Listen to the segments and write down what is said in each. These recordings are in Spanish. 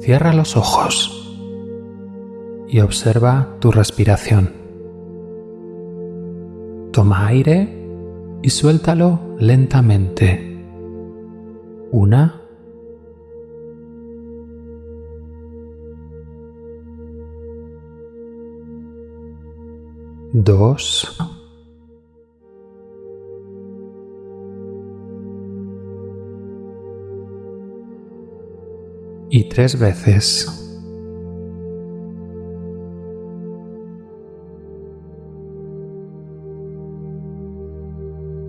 Cierra los ojos y observa tu respiración. Toma aire y suéltalo lentamente. Una. Dos. Y tres veces.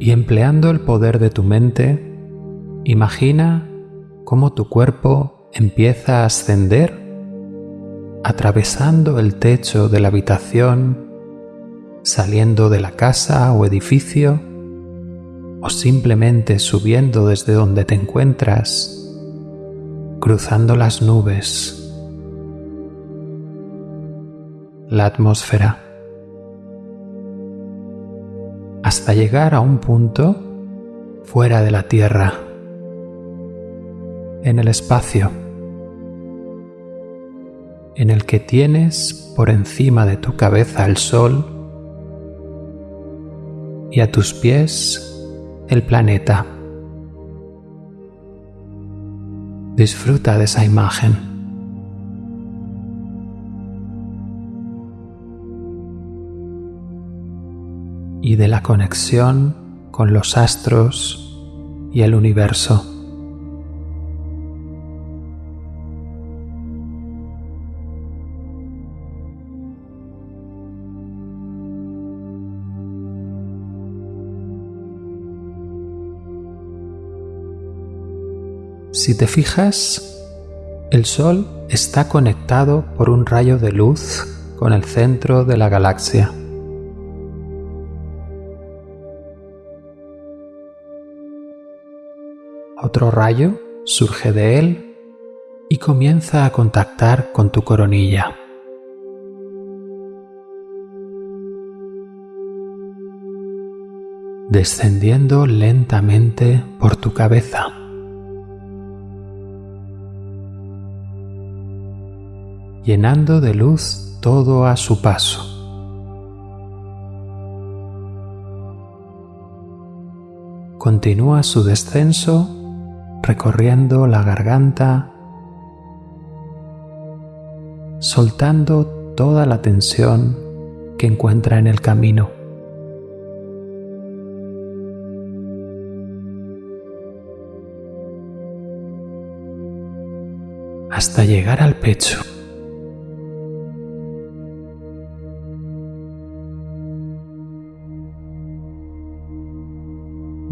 Y empleando el poder de tu mente, imagina cómo tu cuerpo empieza a ascender atravesando el techo de la habitación, saliendo de la casa o edificio, o simplemente subiendo desde donde te encuentras cruzando las nubes, la atmósfera, hasta llegar a un punto fuera de la Tierra, en el espacio, en el que tienes por encima de tu cabeza el Sol y a tus pies el planeta. Disfruta de esa imagen. Y de la conexión con los astros y el universo. Si te fijas, el Sol está conectado por un rayo de luz con el centro de la galaxia. Otro rayo surge de él y comienza a contactar con tu coronilla. descendiendo lentamente por tu cabeza. Llenando de luz todo a su paso. Continúa su descenso recorriendo la garganta, soltando toda la tensión que encuentra en el camino. hasta llegar al pecho.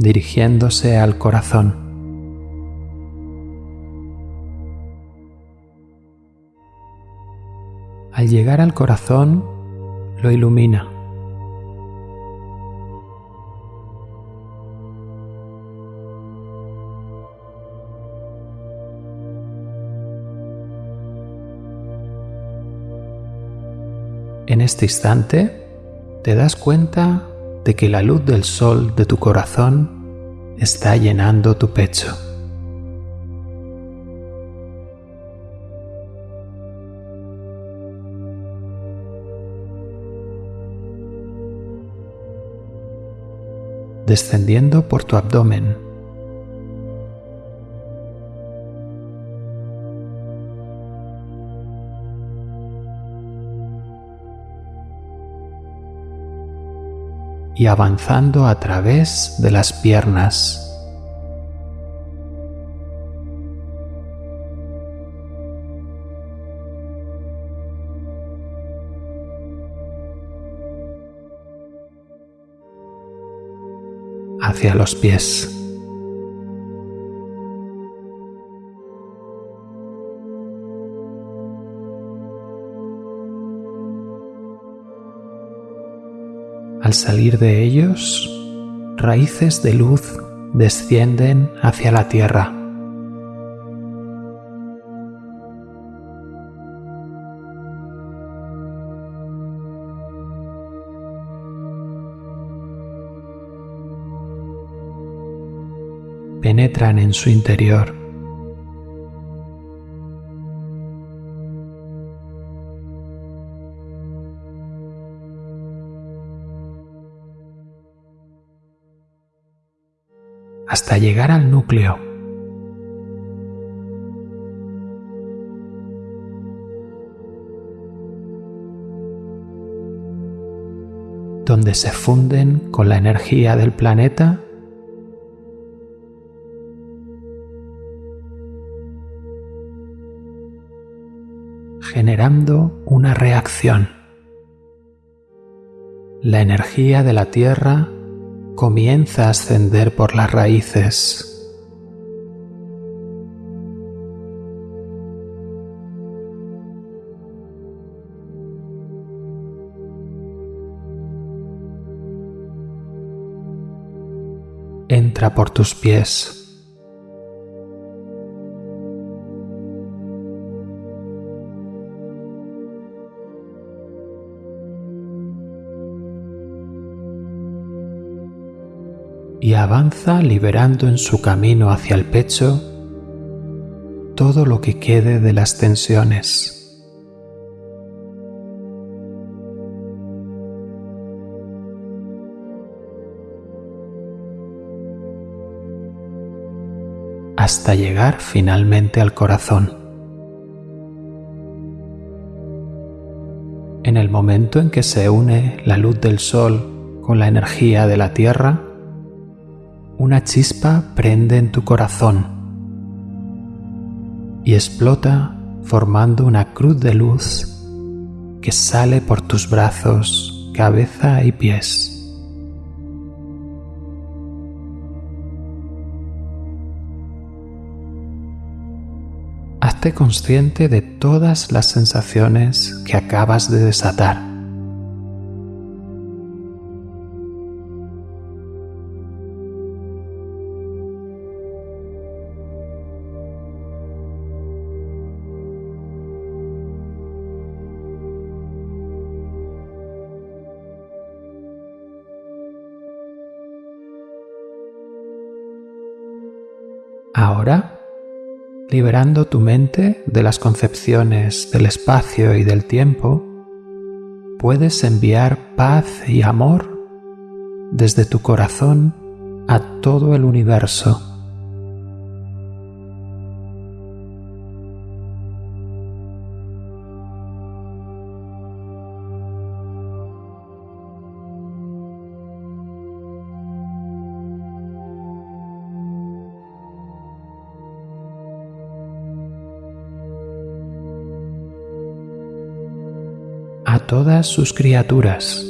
Dirigiéndose al corazón. Al llegar al corazón, lo ilumina. En este instante te das cuenta de que la luz del sol de tu corazón está llenando tu pecho. descendiendo por tu abdomen y avanzando a través de las piernas. hacia los pies. Al salir de ellos, raíces de luz descienden hacia la tierra. penetran en su interior hasta llegar al núcleo. donde se funden con la energía del planeta generando una reacción. La energía de la Tierra comienza a ascender por las raíces. Entra por tus pies. Y avanza liberando en su camino hacia el pecho todo lo que quede de las tensiones. hasta llegar finalmente al corazón. En el momento en que se une la luz del sol con la energía de la tierra, una chispa prende en tu corazón y explota formando una cruz de luz que sale por tus brazos, cabeza y pies. Hazte consciente de todas las sensaciones que acabas de desatar. Ahora, liberando tu mente de las concepciones del espacio y del tiempo, puedes enviar paz y amor desde tu corazón a todo el universo. Todas sus criaturas.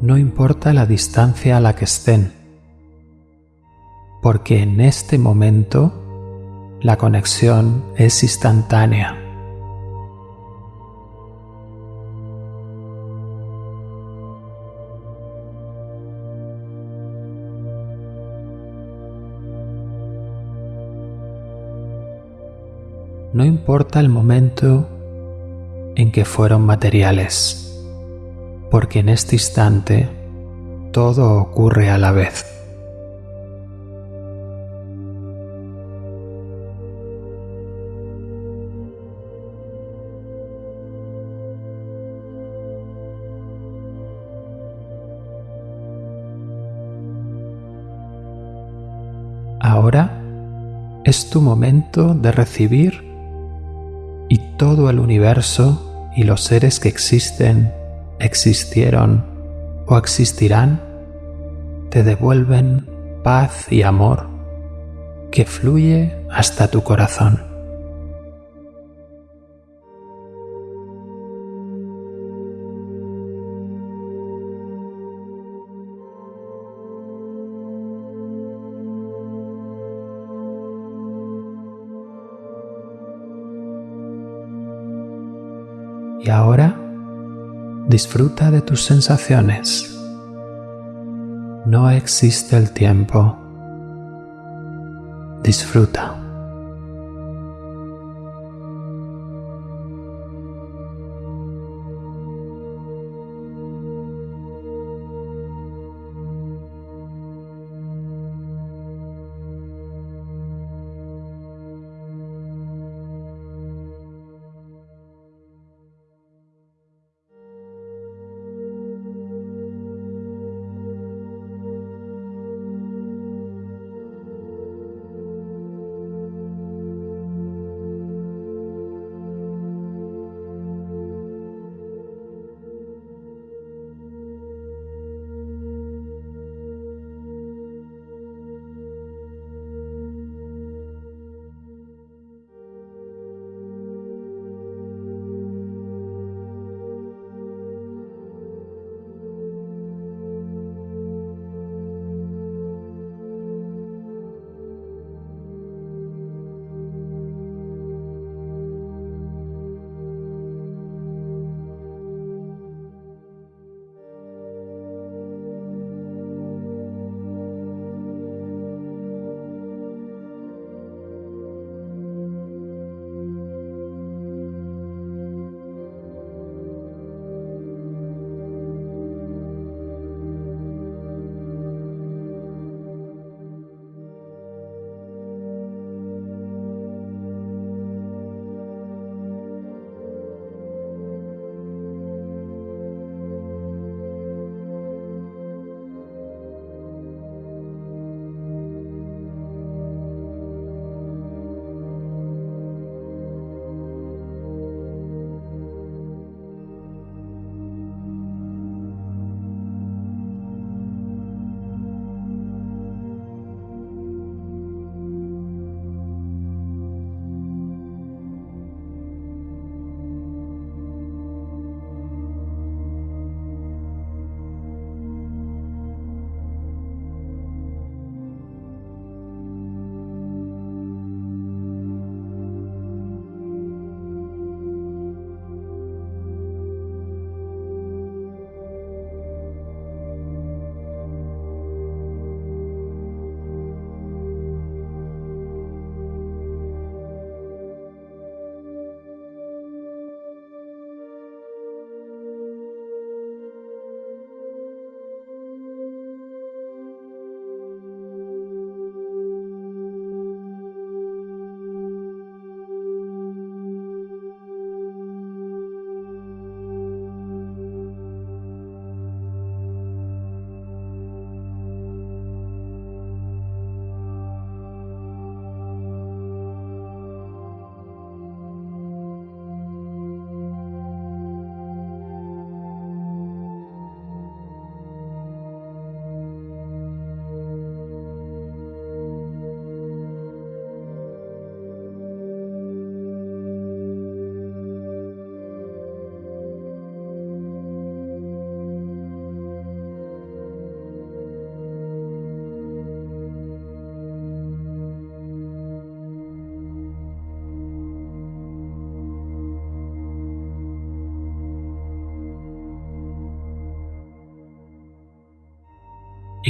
No importa la distancia a la que estén, porque en este momento la conexión es instantánea. No importa el momento en que fueron materiales, porque en este instante todo ocurre a la vez. Es tu momento de recibir y todo el universo y los seres que existen, existieron o existirán te devuelven paz y amor que fluye hasta tu corazón. Ahora disfruta de tus sensaciones. No existe el tiempo. Disfruta.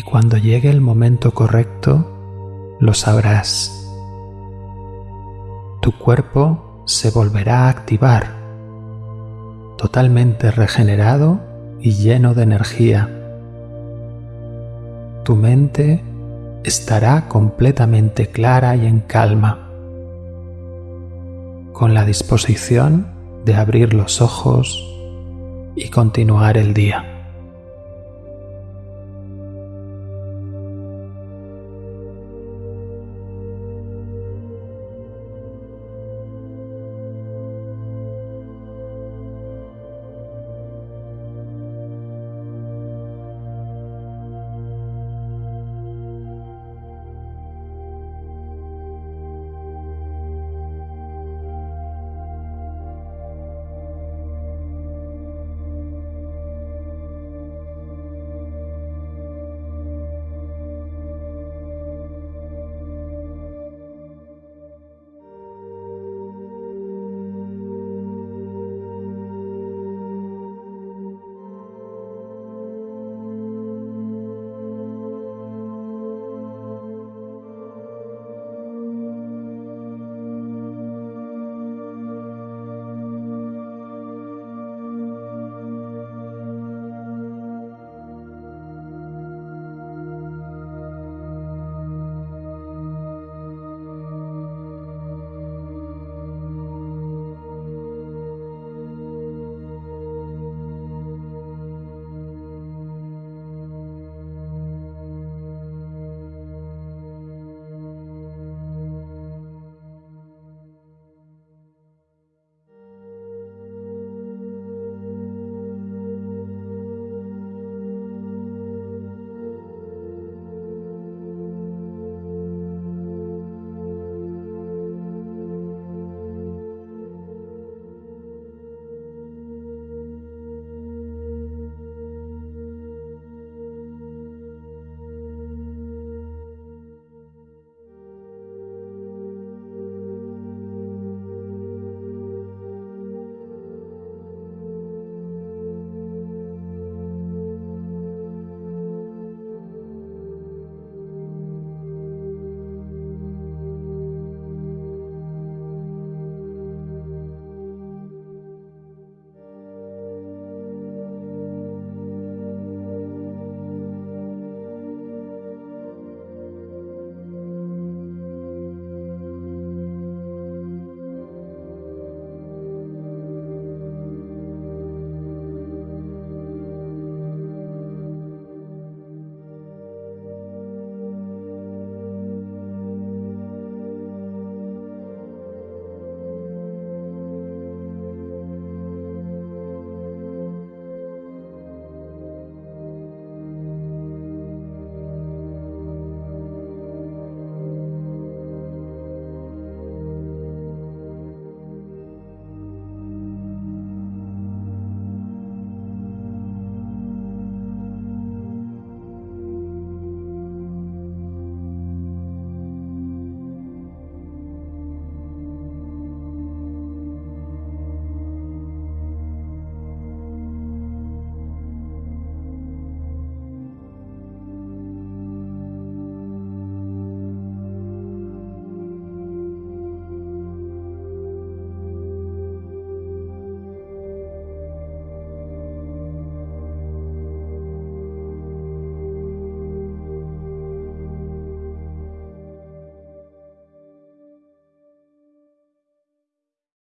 Y cuando llegue el momento correcto, lo sabrás. Tu cuerpo se volverá a activar, totalmente regenerado y lleno de energía. Tu mente estará completamente clara y en calma, con la disposición de abrir los ojos y continuar el día.